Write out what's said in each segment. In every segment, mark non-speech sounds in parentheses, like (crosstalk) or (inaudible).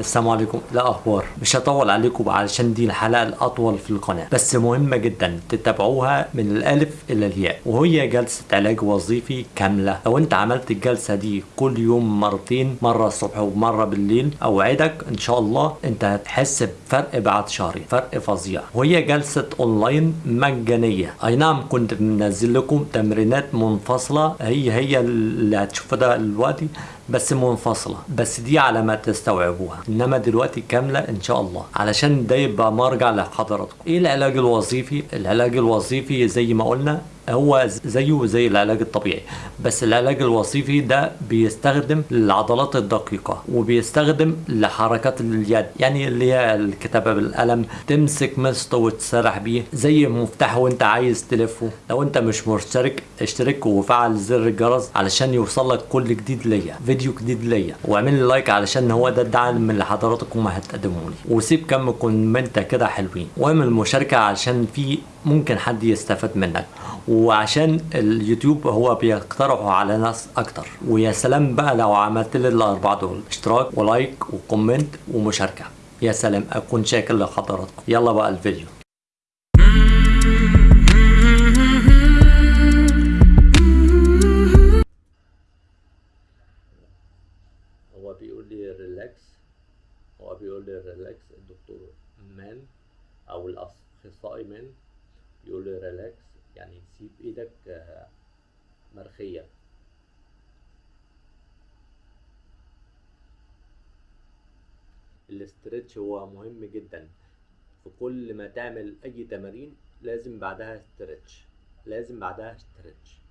السلام عليكم. لا أخبار. مش هطول عليكم علشان دي الحلقة الأطول في القناة. بس مهمة جدا. تتابعوها من الألف إلى الياء. وهي جلسة علاج وظيفي كاملة. لو أنت عملت الجلسة دي كل يوم مرتين مرة الصبح ومرة بالليل أوعدك إن شاء الله أنت هتحس بفرق بعد شهرين. فرق فظيع. وهي جلسة أونلاين مجانية. أي نعم كنت منزل لكم تمرينات منفصلة. هي هي اللي هتشوفها دلوقتي. بس منفصلة بس دي على ما تستوعبوها. إنما دلوقتي كاملة إن شاء الله. علشان ده يبقى مرجع لحضراتكم. إيه العلاج الوظيفي؟ العلاج الوظيفي زي ما قلنا هو زيه زي العلاج الطبيعي بس العلاج الوظيفي ده بيستخدم العضلات الدقيقة وبيستخدم لحركات اليد يعني اللي هي الكتابة بالقلم تمسك مشط وتسرح بيه زي مفتاح وانت عايز تلفه. لو انت مش مشترك اشترك وفعل زر الجرس علشان يوصل لك كل جديد ليا فيديو جديد ليا. واعمل لي like علشان هو ده الدعم اللي حضراتكم هتقدموا لي. وسيب كم comment كده حلوين. واعمل مشاركة علشان في ممكن حد يستفاد منك. وعشان اليوتيوب هو بيقترحه على ناس أكتر. ويا سلام بقى لو عملت لي الأربعة دول. اشتراك و like و comment ومشاركة. يا سلام أكون شاكر لحضراتكم. يلا بقى الفيديو. هو بيقول لي relax هو بيقول لي relax الدكتور مان أو الأخصائي مان يقول لي relax يعني سيب إيدك مرخية. ال stretch هو مهم جدا. في كل ما تعمل أي تمارين لازم بعدها stretch. لازم بعدها stretch.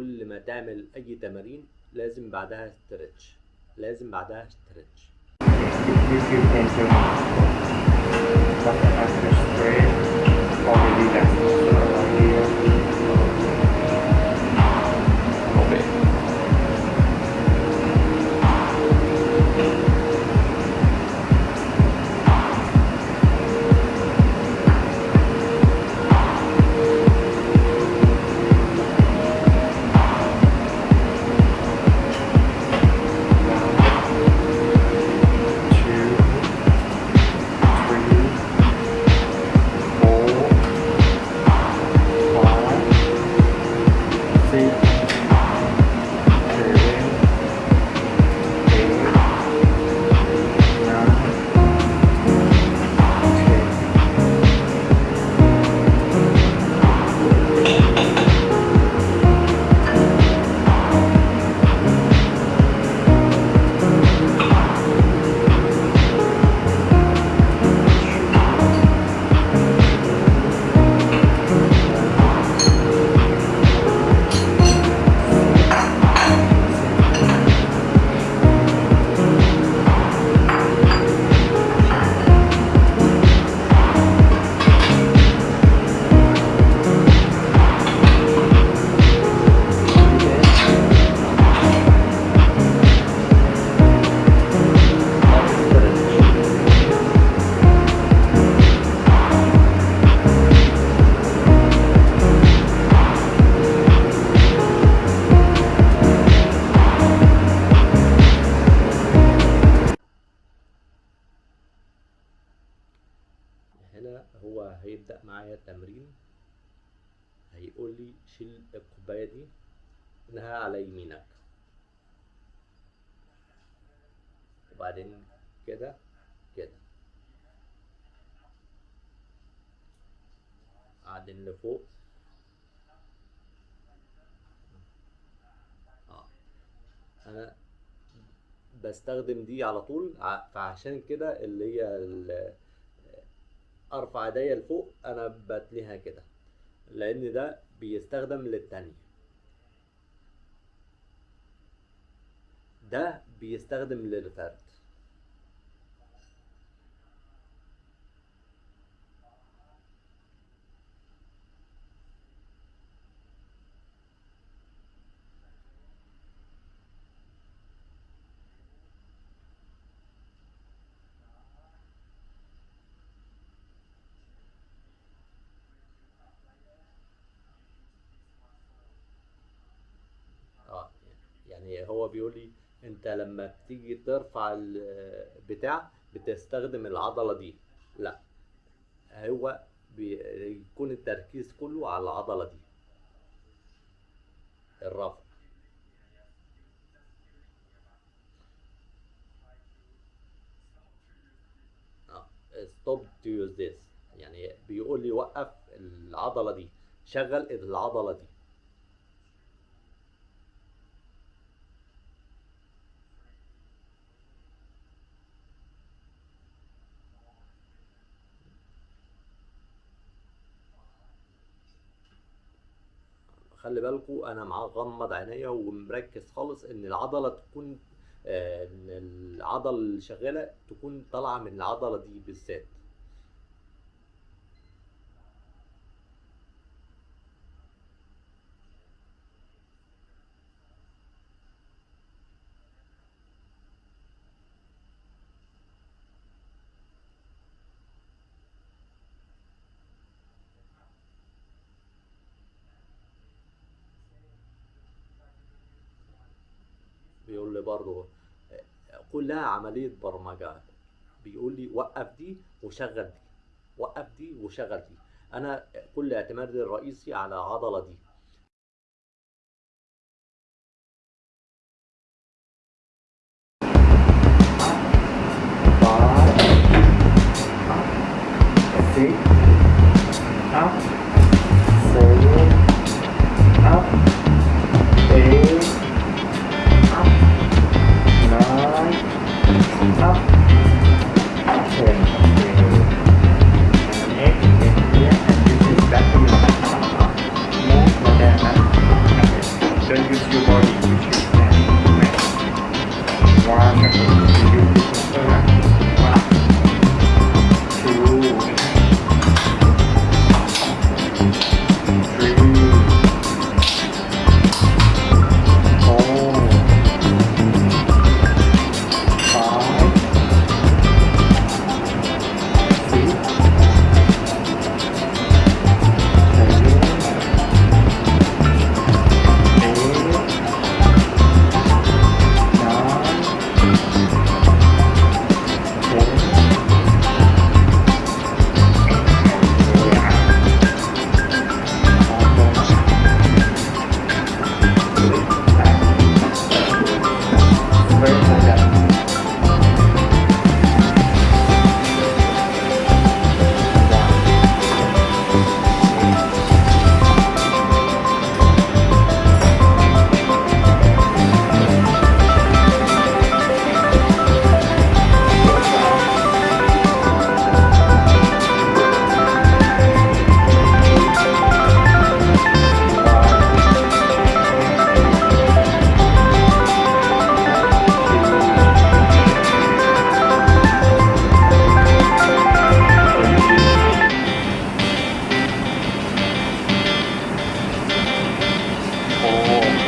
كل ما تعمل أي تمارين لازم بعدها استرتش لازم بعدها استرتش شيل الكوباية دي انها على يمينك. وبعدين كده كده. بعدين لفوق. آه. أنا بستخدم دي على طول فعشان كده اللي هي أرفع إيديا لفوق أنا بتليها كده. لأن ده بيستخدم للتانية. ده بيستخدم للفرد آه يعني هو بيقول لي انت لما بتيجي ترفع البتاع بتستخدم العضلة دي. لا هو بيكون التركيز كله على العضلة دي. الرفع. آه stop to use this. يعني بيقول لي وقف العضلة دي. شغل العضلة دي. خلي بالكوا أنا مغمض عينيا ومركز خالص إن العضلة تكون آه، إن العضلة اللي شغالة تكون طالعة من العضلة دي بالذات بيقول لي برضه آه، كلها عملية برمجة. بيقول لي وقف دي وشغل دي وقف دي وشغل دي. أنا كل اعتمادي الرئيسي على العضله دي.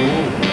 Ooh.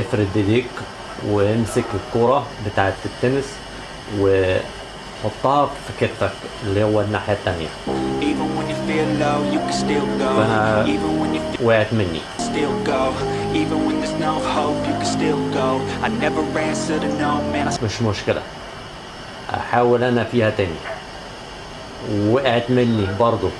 افرد ايديك وامسك الكرة بتاعت التنس وحطها في كتفك اللي هو الناحية التانية. فأنا وقعت مني. مش مشكلة. أحاول أنا فيها تاني. وقعت مني برضه.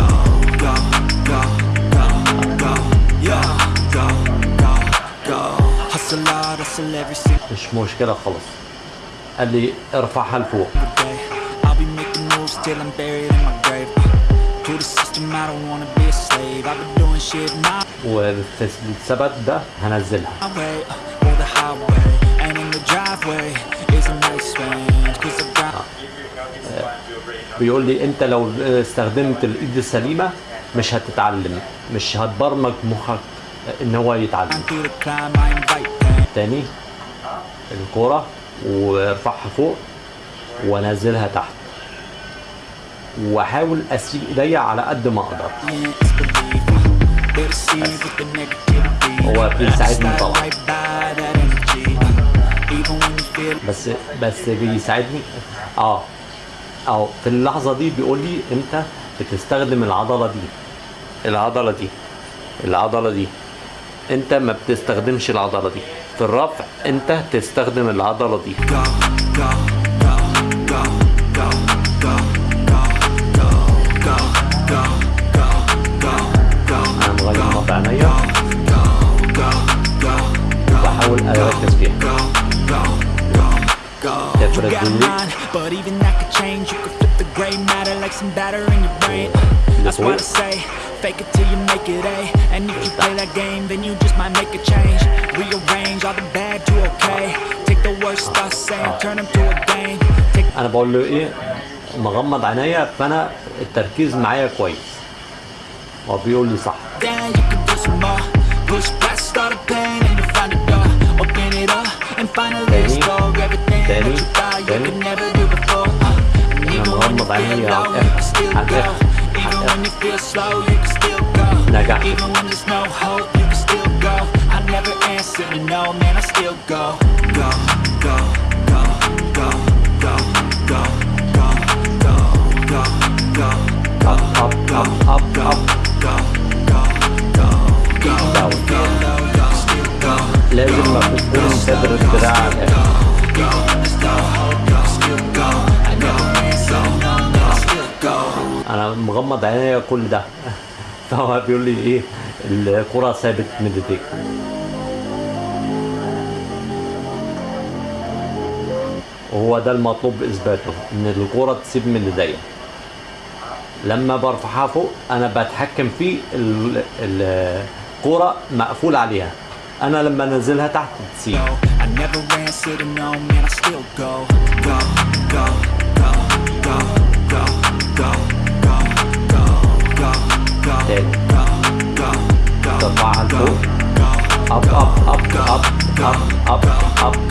مش مشكلة خلاص. قال لي ارفعها لفوق. وبالثبات ده هنزلها. آه، بيقول لي انت لو استخدمت الايد السليمة مش هتتعلم. مش هتبرمج مخك آه، ان هو يتعلم. تاني الكرة وارفعها فوق وانزلها تحت. واحاول أسيب إيديا على قد ما أقدر. هو بيساعدني طبعا. بس بس بيساعدني. آه. آه في اللحظة دي بيقول لي أنت بتستخدم العضلة دي. العضلة دي. العضلة دي. انت ما بتستخدمش العضله دي في الرفع انت تستخدم العضله دي هنغير وضع عينيا بحاول اركز فيها But even that could change You could flip the gray matter Like some batter in your brain That's what I say Fake it till you make it, A. And if you play that game, then you just might make a change Rearrange all the bad to okay Take the worst thoughts saying, turn them to a game Take أنا بقول له إيه مغمض عينيا فأنا التركيز معايا كويس هو بيقول لي صح تاني تاني أنا مغمض عينيا على الآخر على الآخر Even when you feel slow, you can still go Even when there's no hope, you can still go I never answer to no, man, I still go Go, go, go, go, go, go, go, go, go, go, go, up, up, up, up, go, go, go, go, go, go, go, Legend ma pistola non serve respirare مغمض عينيا كل ده. فهو بيقول لي إيه الكرة ثابت من ايديك وهو ده المطلوب اثباته إن الكرة تسيب من ايديا لما برفعها فوق أنا بتحكم في ال- ال- الكرة مقفول عليها. أنا لما أنزلها تحت تسيب. تاني ترفعها لفوق up up up up up up up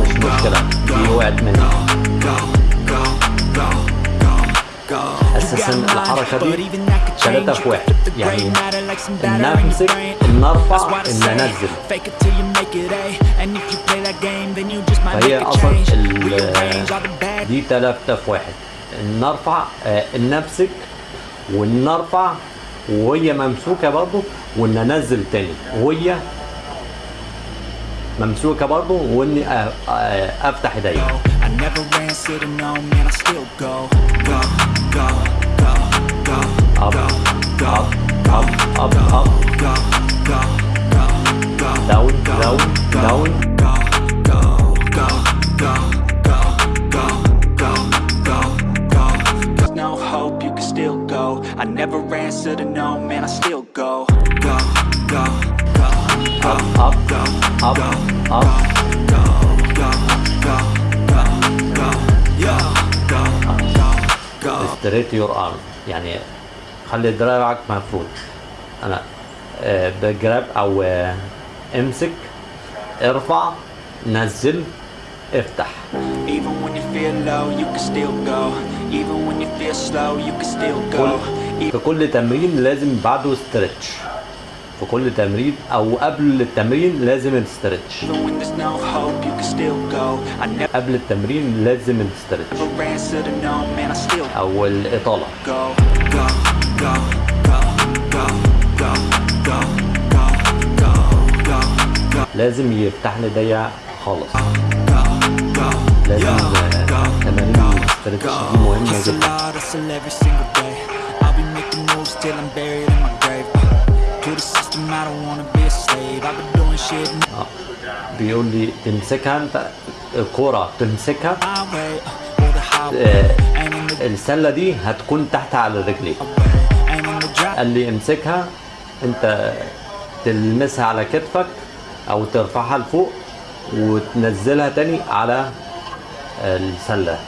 مش مشكلة دي وقعت مني أساسا الحركة دي ثلاثة في واحد. يعني ان امسك إن ارفع ان أنزل. فهي أصلا دي ثلاثة في واحد. نرفع نفسك ونرفع وهي ممسوكه برضو وننزل تاني وهي ممسوكه برضو واني افتح ايديا I never answer to no, man, I still go. Go, go, go, go, اب اب go, اب go, اب go, go, go, go, go, yeah, go, go, go. ستريت يور ارم يعني خلي دراعك مفروض انا آه، بجراب او آه، امسك ارفع نزل افتح Even when you feel low, you can still go. Even when you feel slow, you can still go. في كل تمرين لازم بعده استرتش في كل تمرين أو قبل التمرين لازم الاسترتش قبل التمرين لازم الاسترتش أو الإطالة. لازم يفتح لي ضيع خالص. لازم تمارين الاسترتش دي مهمة جدا. Till I'm buried in my grave. To the system, I don't wanna be a slave. I've been doing shit آه. بيقول لي تمسكها انت الكوره تمسكها. آه، السلة دي هتكون تحت على رجليك. قال لي امسكها انت تلمسها على كتفك أو ترفعها لفوق وتنزلها تاني على السلة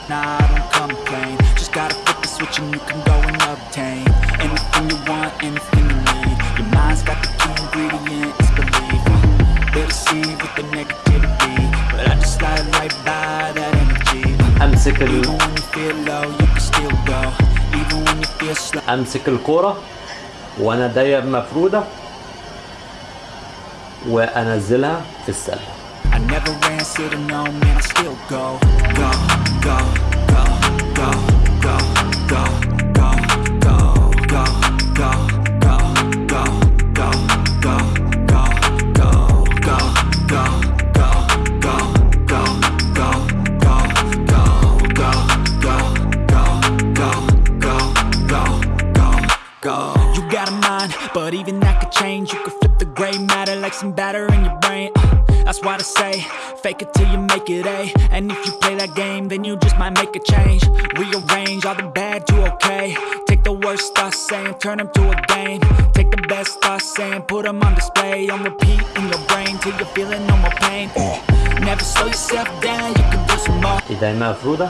you want, anything you need. Your mind's got the key ingredient, it's belief. They deceive with the negativity, but I just slide right by that energy. Even ال... when you feel low, you can still go. Even when you feel slow. امسك الكوره وأنا ايديا مفروده وانزلها في السله I never answer to no, man, I still. Go, go, go, go, go, go, go, go, some batter in your brain. Uh, That's why I say, fake it till you make it A. And if you play that game, then you just might make a change. Rearrange all the bad to okay. Take the worst thoughts saying, turn them to a game. Take the best thoughts saying, put them on display. On repeat in your brain till you're feeling no more pain. Uh, Never slow yourself down, you can do some more. ايديا مفروده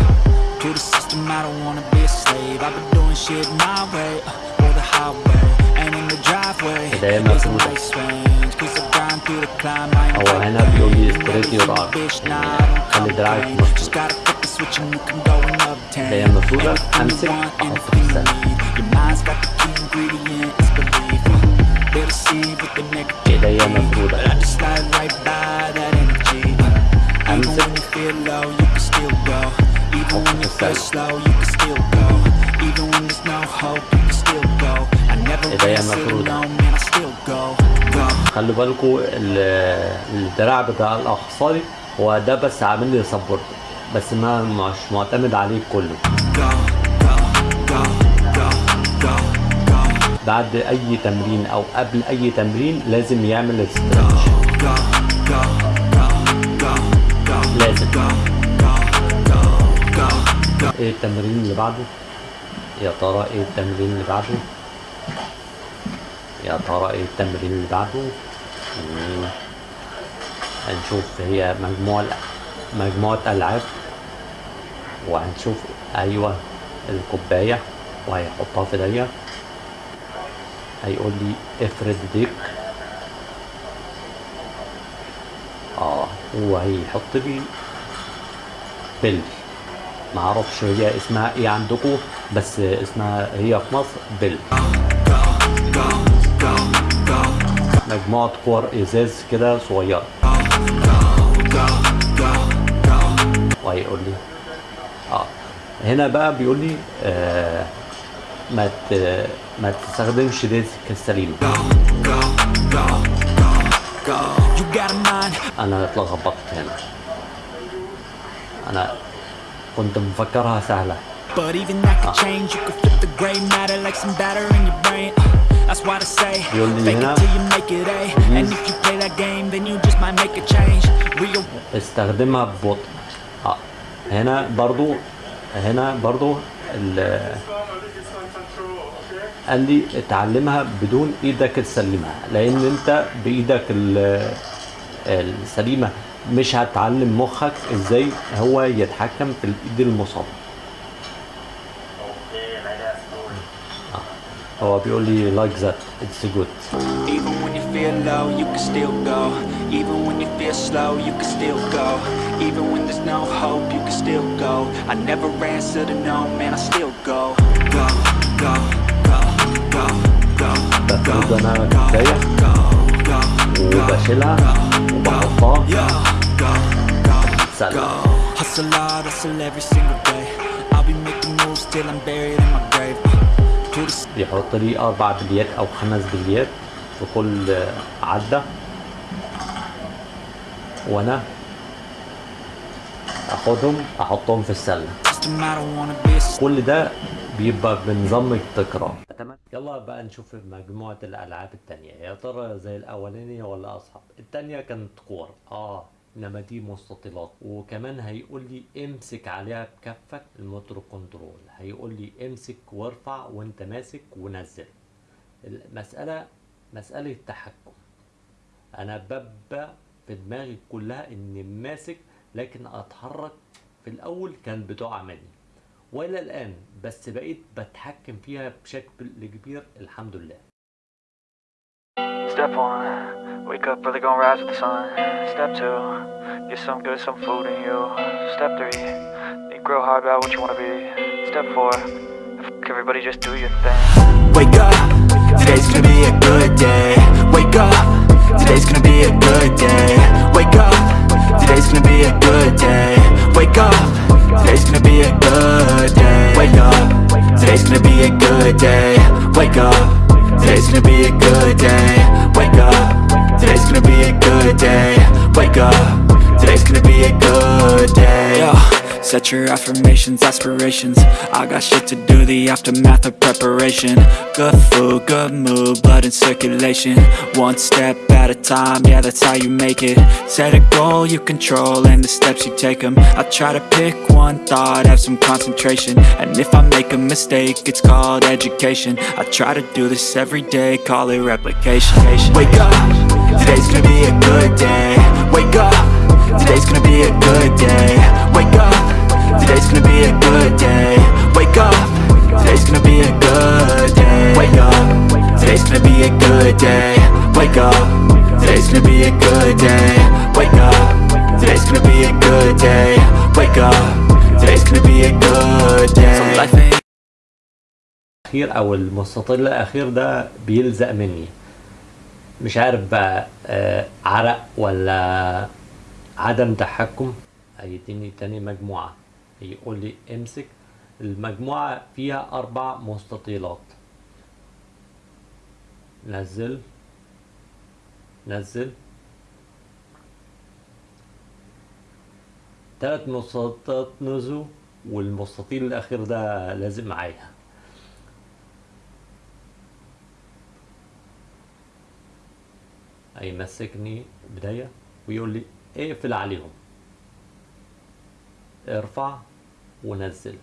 To the system, I don't wanna be a slave. I've been doing shit my way, uh, or the highway And in the driveway, is a nice range Cause I grind through the climb, I ain't fighting Just gotta flip the switch and you can go and obtain Anything you want, anything you need Your mind's got the key ingredient, it's belief uh, They deceive with the negative But I just slide right by that energy. Uh, even when you feel low, you can still go. When you slow, you can still go. Even when there's no hope, you can still go. I never man, I still go. خلوا بالكم الدراع بتاع الاخصائي هو ده بس عامل لي support بس ما مش معتمد عليه كله بعد أي تمرين أو قبل أي تمرين لازم يعمل stretch لازم إيه التمرين اللي بعده؟ يا ترى إيه التمرين اللي بعده؟ يا ترى إيه التمرين اللي بعده. هنشوف هي مجموعة مجموعة ألعاب وهنشوف أيوة الكوباية وهيحطها في ايديا هيقول لي افرد ايديك آه وهيحط لي بل معرفش هي اسمها إيه عندكم بس اسمها هي في مصر بل مجموعة كور إزاز كده صغيرة. وهيقول لي. آه. هنا بقى بيقول لي آه ما. ما تستخدمش a mind, أنا اتلخبطت هنا. أنا كنت مفكرها سهلة. يقول لي هنا استخدمها ببطء. آه، هنا برضو هنا برضو قال لي اتعلمها بدون إيدك تسلمها لأن انت بإيدك السليمة. مش هتعلم مخك إزاي هو يتحكم في الايد المصابة آه. هو بيقول لي like that it's good Even when you feel low, you can still go. Even when you feel slow, you can still go. Even when there's no hope, you can still go. I never answer to no, man, I still go. Go, go, go, go, go, بفرد أنا كوباية وبشيلها وبحطها سلة Hustle hard, hustle every single day. I'll be making moves till I'm buried in my grave. بيحط لي أربع بليات أو خمس بليات في كل عدة وأنا اخدهم احطهم في السلة كل ده بيبقى بنظام التكرار. يلا بقى نشوف مجموعة الألعاب التانية. يا ترى زي الأولانية ولا أصعب؟ التانية كانت كور آه إنما دي مستطيلات. وكمان هيقول لي امسك عليها بكفك ال motor control. هيقول لي امسك وارفع وانت ماسك ونزل. المسألة مسألة تحكم. أنا ببقى في دماغي كلها إني ماسك لكن أتحرك. في الأول كان بتقع مني والى الان بس بقيت بتحكم فيها بشكل كبير الحمد لله Step one, wake up early, gonna rise with the sun. Step two, get some good, some food in you. Step three, think real hard about what you wanna be. Step four, fuck everybody, just do your thing. Wake up, today's gonna be a good day. Wake up, today's gonna be a good day. Wake up, today's gonna be a good day. Wake up, today's gonna be a good day. Wake up, today's gonna be a good day. Wake up, today's gonna be a good day. Wake up, today's gonna be a good day. Wake up, today's gonna be a good day. Set your affirmations, aspirations. I got shit to do, the aftermath of preparation. Good food, good mood, blood in circulation. One step at a time, yeah that's how you make it. Set a goal you control and the steps you take them I try to pick one thought, have some concentration. And if I make a mistake, it's called education. I try to do this every day, call it replication. Wake up, today's gonna be a good day. Wake up, today's gonna be a good day. Wake up, good day. Wake up, today's gonna be a good day. Wake up, today's gonna be a good day. Wake up, today's gonna be a good day. الاخير أو المستطيل الأخير ده بيلزق مني. مش عارف بقى آه، عرق ولا عدم تحكم؟ هيديني تاني مجموعة. يقول لي امسك. المجموعة فيها أربع مستطيلات. نزل نزل تلات مستطيلات نزلوا والمستطيل الأخير ده لازم معايا. هيمسكني بداية ويقول لي اقفل عليهم. ارفع ونزل.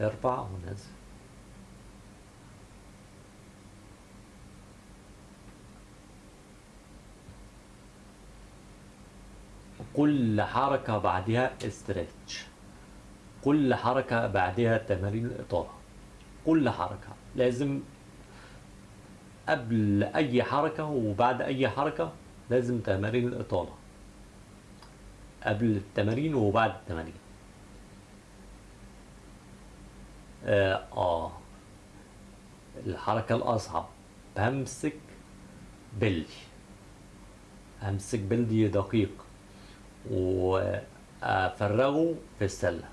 ارفع ونزل. كل حركة بعدها استرتش. كل حركة بعدها تمارين الإطالة. كل حركة لازم قبل أي حركة وبعد أي حركة لازم تمارين الإطالة. قبل التمارين وبعد التمارين. آه, آه الحركة الأصعب بمسك بلي همسك بلدي دقيق وأفرغه في السلة.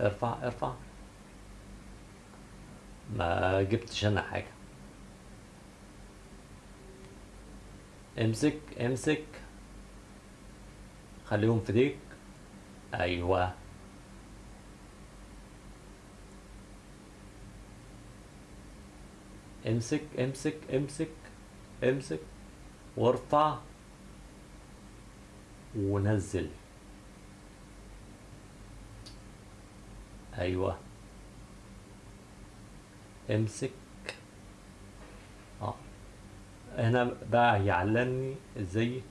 ارفع ارفع. ما جبتش أنا حاجة. امسك امسك. خليهم في ايديك أيوه. امسك امسك امسك امسك وارفع ونزل. أيوه. امسك. آه. هنا بقى هيعلمني إزاي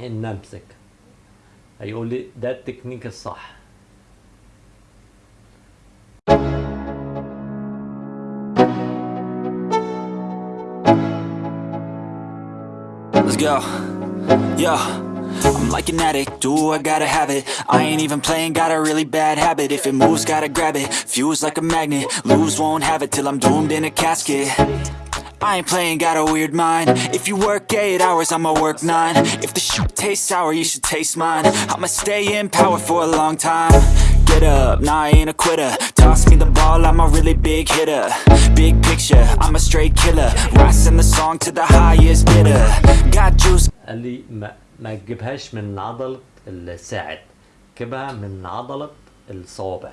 إن أمسك. هيقول لي ده التكنيك الصح Let's go. Yeah. I'm like an addict, do I gotta have it I ain't even playing, got a really bad habit If it moves, gotta grab it, fuse like a magnet Lose, won't have it till I'm doomed in a casket I ain't playing, got a weird mind If you work 8 hours, I'ma work 9 If the shit tastes sour, you should taste mine I'ma stay in power for a long time Get up, nah I ain't a quitter Toss me the ball, I'm a really big hitter Big picture, I'm a straight killer Rising the song to the highest bidder Got juice قال لي ما, ما تجيبهاش من عضلة الساعد جيبها من عضلة الصوابع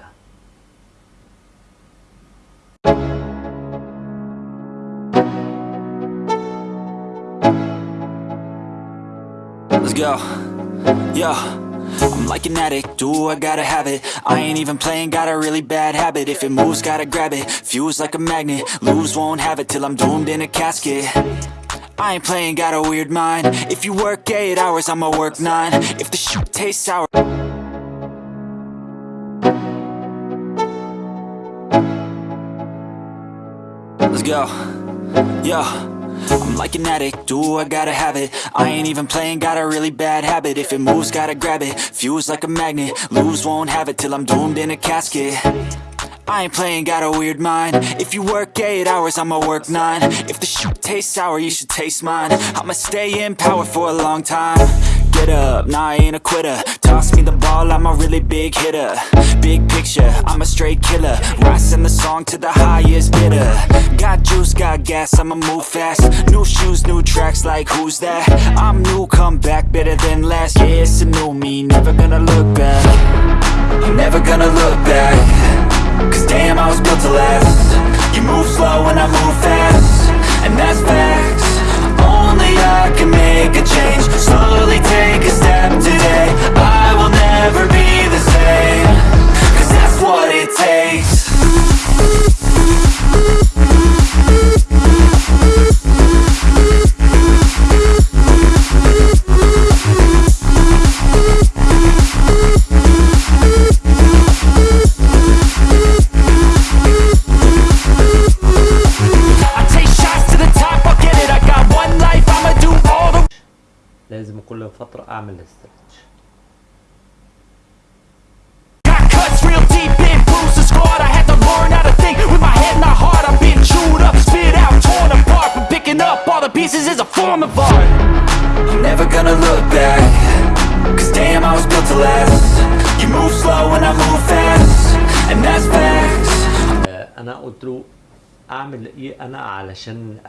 Go. Yeah. I'm like an addict, do I gotta have it I ain't even playing, got a really bad habit If it moves, gotta grab it, fuse like a magnet Lose, won't have it till I'm doomed in a casket I ain't playing, got a weird mind If you work 8 hours, I'ma work 9 If the shit tastes sour Let's go. Yeah. I'm like an addict, do I gotta have it? I ain't even playing, got a really bad habit. If it moves, gotta grab it, fuse like a magnet Lose, won't have it till I'm doomed in a casket. I ain't playing, got a weird mind. If you work 8 hours, I'ma work 9 If the shit tastes sour, you should taste mine. I'ma stay in power for a long time. Get up, nah I ain't a quitter. Toss me the ball I'm a really big hitter. Big picture, I'm a straight killer. Rising the song to the highest bidder. Got juice, got gas, I'ma move fast. New shoes, new tracks, like who's that? I'm new, come back, better than last Yeah, it's a new me, never gonna look back. I'm never gonna look back. Cause damn, I was built to last. You move slow and I move fast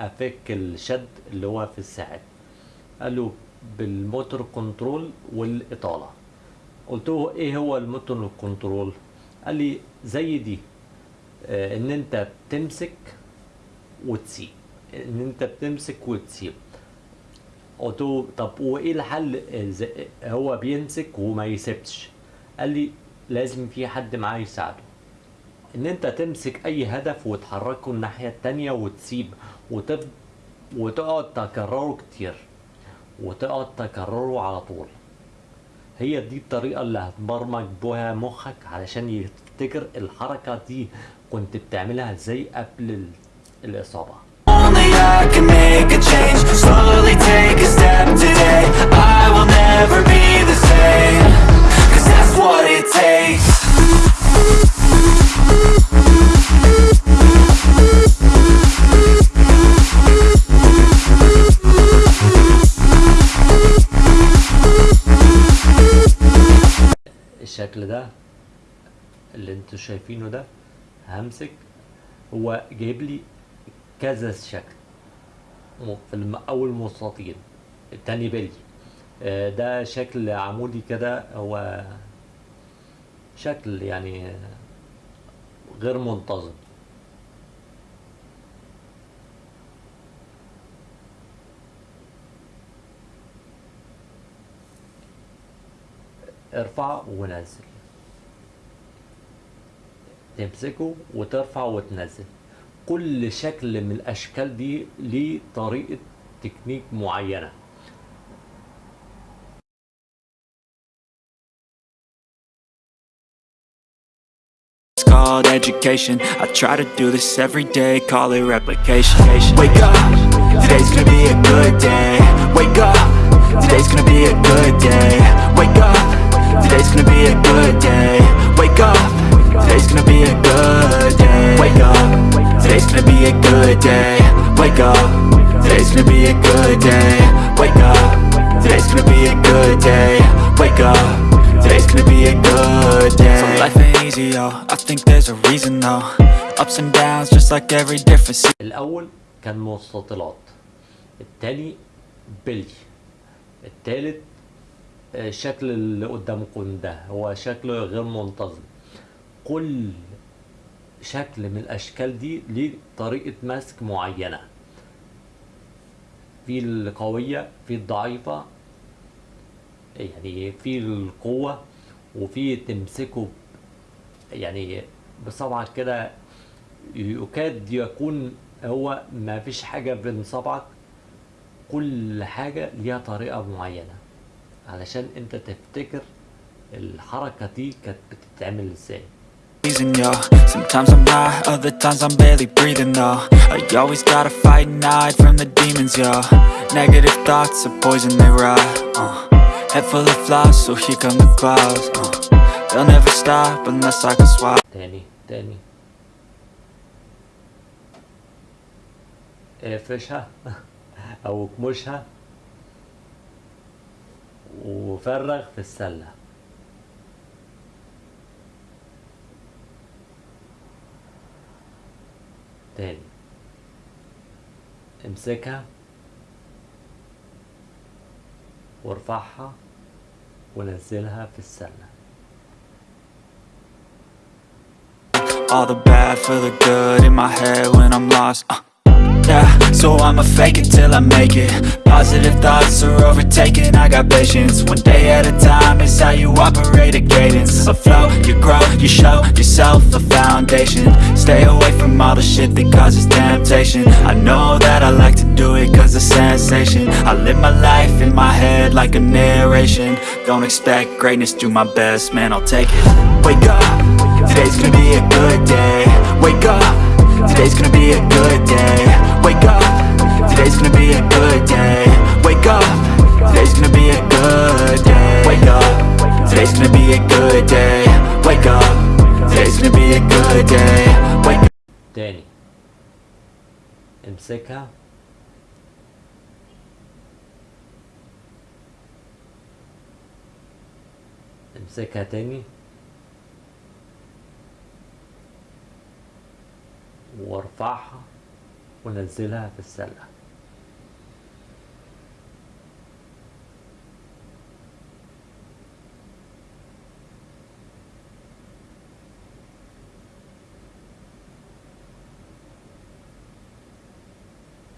أفك الشد اللي هو في الساعد. قال له بال motor control والإطالة. قلت له إيه هو ال motor control؟ قال لي زي دي آه، إن أنت بتمسك وتسيب. إن أنت بتمسك وتسيب. قلت له طب وإيه الحل؟ هو بيمسك وما يسيبش. قال لي لازم في حد معاه يساعده. إن أنت تمسك أي هدف وتحركه الناحية التانية وتسيب. وتف... وتقعد تكرره كتير وتقعد تكرره على طول. هي دي الطريقة اللي هتبرمج بها مخك علشان يفتكر الحركة دي كنت بتعملها إزاي قبل ال... الإصابة. الشكل ده اللي أنتوا شايفينه ده همسك هو جايب لي كذا شكل. في أول مستطيل التاني بلي. آه، ده شكل عمودي كده هو شكل يعني غير منتظم. ارفع ونزل. تمسكه وترفع وتنزل كل شكل من الاشكال دي ليه طريقة تكنيك معينة It's called education I try to do this every day, call it replication Wake up, today's gonna be a good day Wake up, today's gonna be a good day Wake up, today's gonna be a good day Wake up, today's gonna be a good day Wake up, today's gonna be a good day Wake up, today's gonna be a good day Wake up, today's gonna be a good day Wake up Today's gonna be a good day So life ain't easy, yo I think there's a reason, though Ups and downs, just like every different season الأول كان مستطيلات التاني بلي التالت آه، الشكل اللي قدامكم ده هو شكل غير منتظم كل شكل من الأشكال دي ليه طريقة مسك معينة. في القوية في الضعيفة يعني في القوة وفي تمسكه يعني بصبعك كده يكاد يكون هو ما فيش حاجة بين صبعك. كل حاجة ليها طريقة معينة. علشان انت تفتكر الحركة دي كانت بتتعمل إزاي. yo Sometimes I'm high, other times I'm barely breathing, though I always gotta fight and hide from the demons, yo Negative thoughts are poison, they rot, uh. Head full of flies, so here come the clouds, uh. They'll never stop unless I can swap تاني تاني اقفشها او اكمشها وفرغ في السلة تاني امسكها وارفعها ونزلها في السلة All the bad for the good in my head when I'm lost uh, so I'ma fake it till I make it. Positive thoughts are overtaken, I got patience. One day at a time is how you operate a cadence. A flow, you grow, you show yourself a foundation. Stay away from all the shit that causes temptation. I know that I like to do it cause it's sensation. I live my life in my head like a narration. Don't expect greatness, do my best, man, I'll take it. Wake up, today's gonna be a good day. Wake up, Today's gonna be a good day. Wake up. Today's gonna be a good day. Wake up. Today's gonna be a good day. Wake up. Today's gonna be a good day. Wake up. Today's gonna be a good day. Wake up. Danny. I'm sick out I'm sick huh, Danny? وارفعها ونزلها في السلة.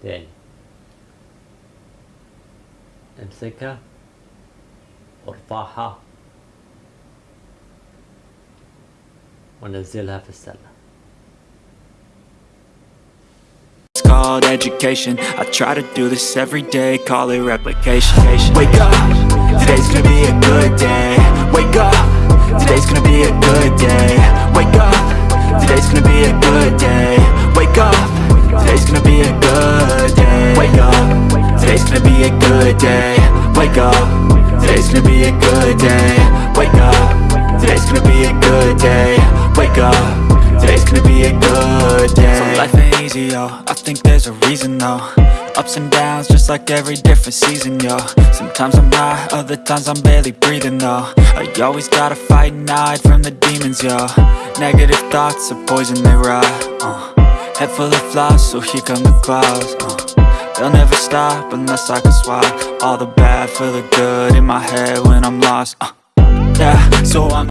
تاني. امسكها وارفعها ونزلها في السلة. Called education. I try to do this every day, call it replication. Wake up, today's gonna be a good day. Wake up, today's gonna be a good day. Wake up, today's gonna be a good day. Wake up, today's gonna be a good day. Wake up, today's gonna be a good day. Wake up, today's gonna be a good day. Wake up, today's gonna be a good day. Wake up, gonna be a good day So life ain't easy, yo, I think there's a reason though Ups and downs, just like every different season, yo Sometimes I'm high, other times I'm barely breathing, though I always gotta fight and hide from the demons, yo Negative thoughts are poison, they rot, uh. Head full of flies, so here come the clouds, uh. They'll never stop unless I can swap All the bad for the good in my head when I'm lost, uh. Yeah, so I'm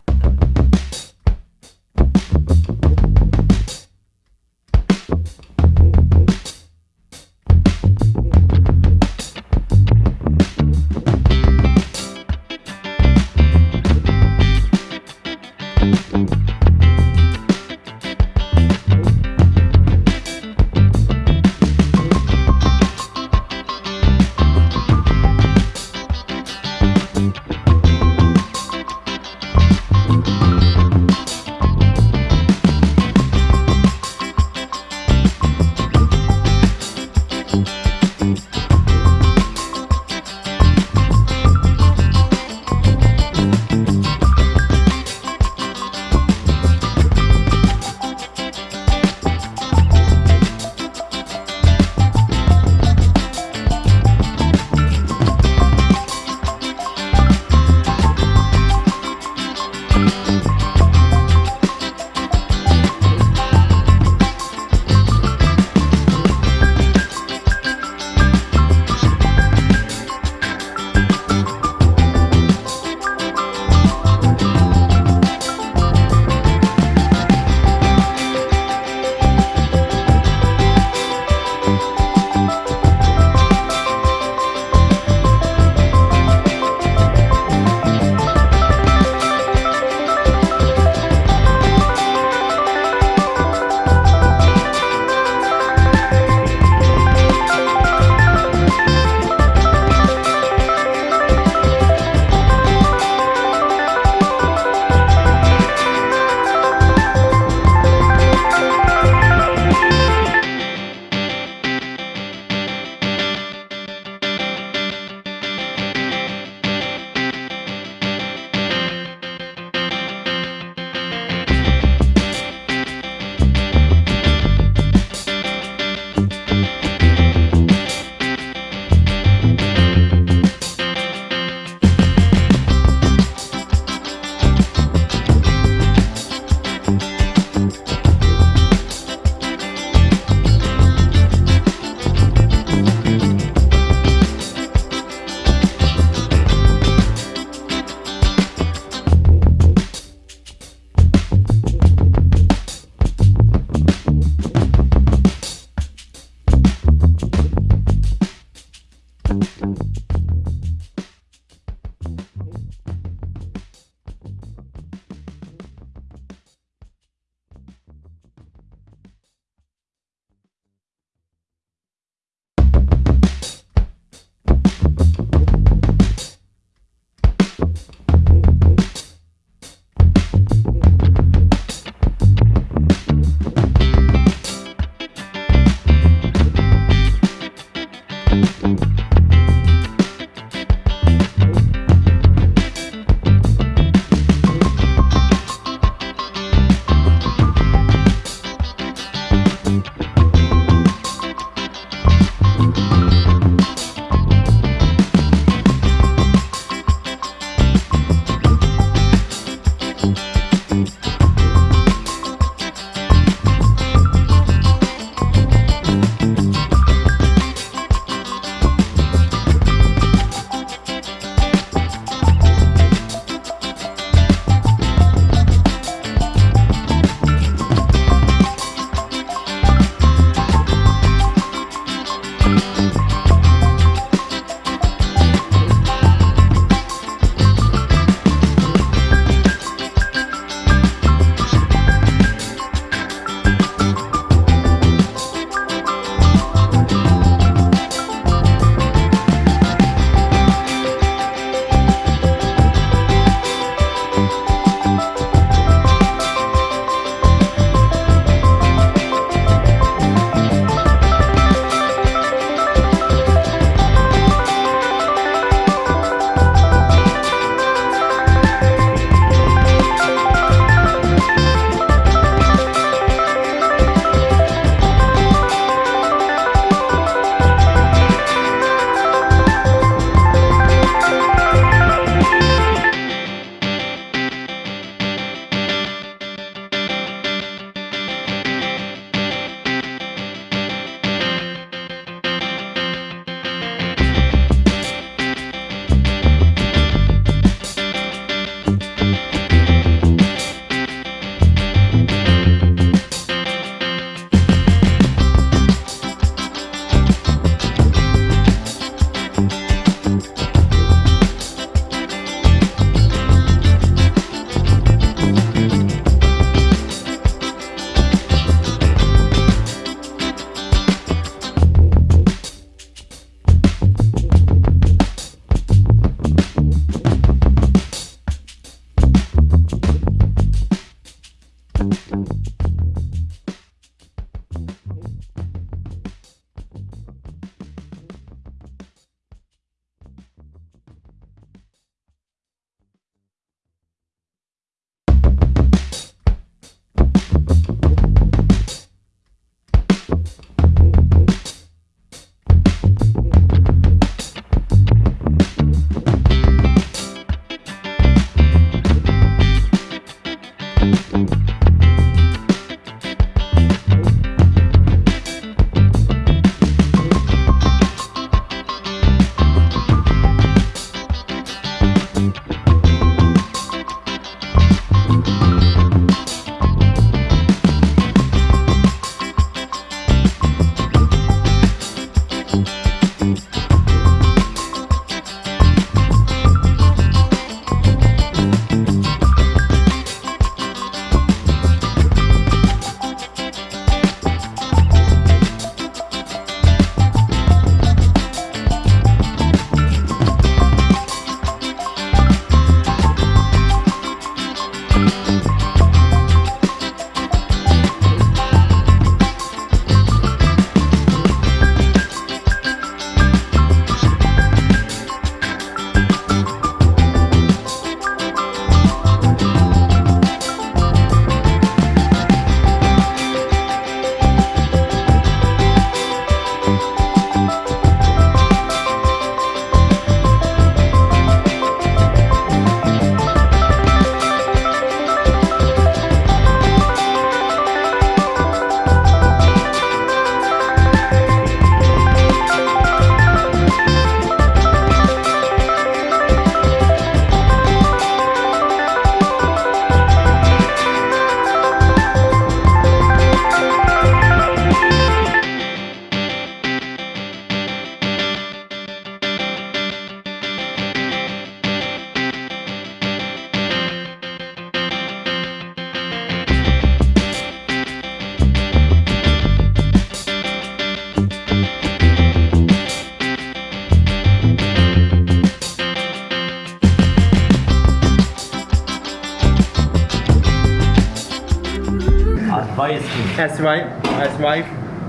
as right as right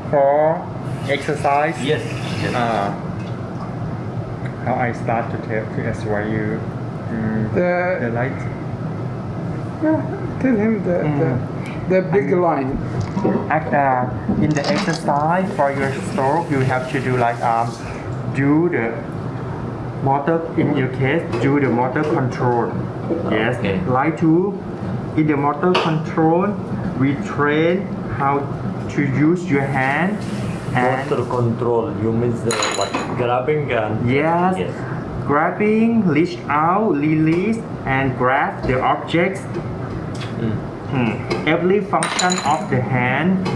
for exercise Yes. yes. uh, how I start to tell to advise you mm, the The, light Yeah, tell him the, the, the big line. act uh, in the exercise for your stroke you have to do like um do the motor in your case do the motor control yes Okay. like to in the motor control we train how to use your hand and control. You means the what? Grabbing and yes, Yes. grabbing reach out release and grab the objects Hmm. Every function of the hand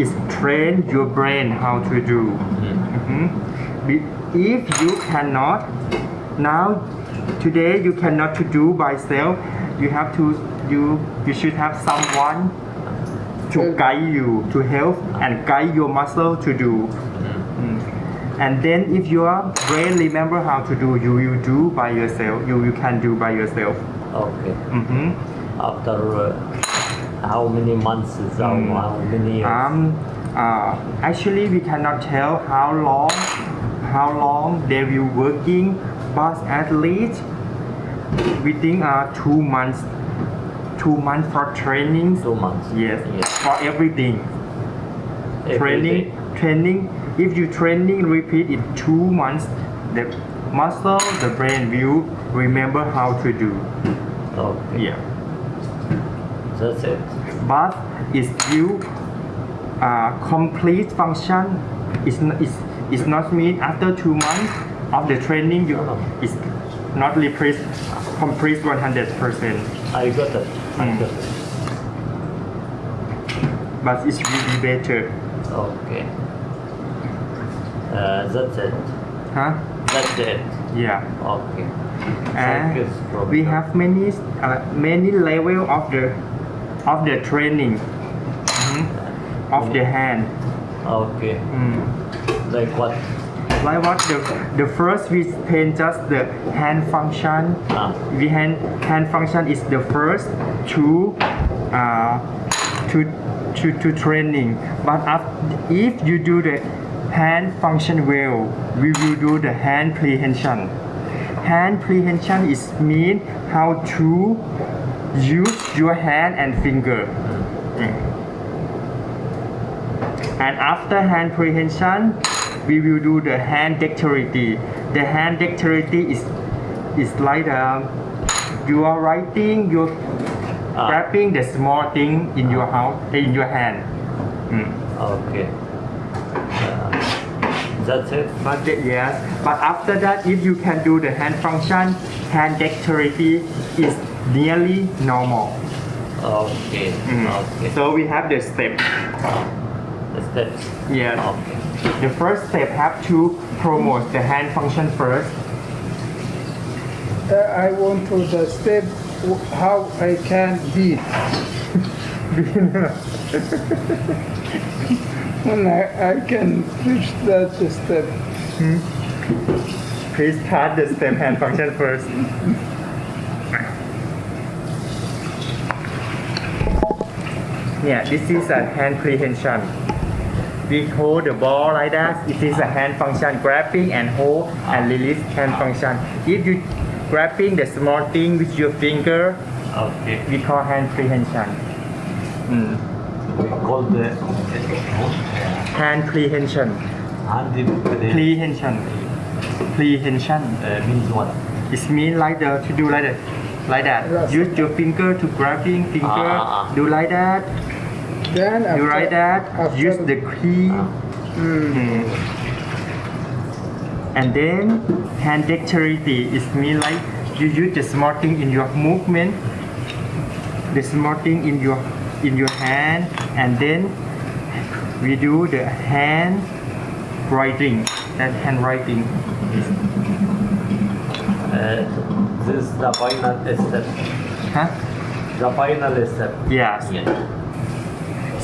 is train your brain how to do. Mhm. If you cannot, now today you cannot to do by self. You have to you you should have someone to guide you to help and guide your muscle to do. Mm. And then if your brain remember how to do, you will do by yourself. You you can do by yourself. Okay. Mhm. After uh, how many months? Is how, how many years? Um, uh, actually, we cannot tell how long, how long they will working, but at least within uh, two months, two months for training. Two months. Yes, Yes. for everything. Every training, day. training. If you training repeat in two months, the muscle, the brain will remember how to do. Okay. Yeah. That's it. but it's still uh, complete function is n- is is not mean after two months of the training you Oh. is not replace complete 100 percent I got it. Mm. got it. but it's really better Okay. Uh, that's it. huh That's it. yeah Okay. and Focus we have many uh, many level of the of the training Mhm. of the hand Okay. Mm. Like what? Like what the the first we train just the hand function Ah. we hand hand function is the first to uh, to to to training but af- if you do the hand function well we will do the hand prehension hand prehension is mean how to use your hand and finger Mm. and after hand prehension we will do the hand dexterity the hand dexterity is is like um, you are writing you're Ah. grabbing the small thing in your house in your hand Mm. Okay. Uh, that's it. but the, yes but after that if you can do the hand function hand dexterity is nearly normal Okay. Mm. Okay. so we have the step The steps. yes Okay. The first step have to promote the hand function first Uh, I want to the step how I can beat. (laughs) when I, I can reach that step. Please start the step hand function first. Yeah, this is a hand prehension. We hold the ball like that. It is a hand function, grabbing and hold and release hand function. If you grabbing the small thing with your finger, Okay. we call hand prehension. Mm. We call the Hand prehension. hand Prehension. Prehension. uh, means what? It means like the to do like that, like that. Use your finger to grabbing finger. Ah, ah, ah. Do like that. Then after, Do like that. Use the key. Mm. And then hand dexterity is mean like you use the small thing in your movement. The small thing in your in your hand, and then we do the hand writing. That handwriting. Uh, this is the final step. Huh? The final step. Yes. Yes.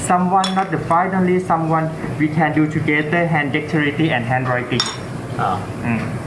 Someone not the finally someone we can do together hand dexterity and handwriting Ah. Mm.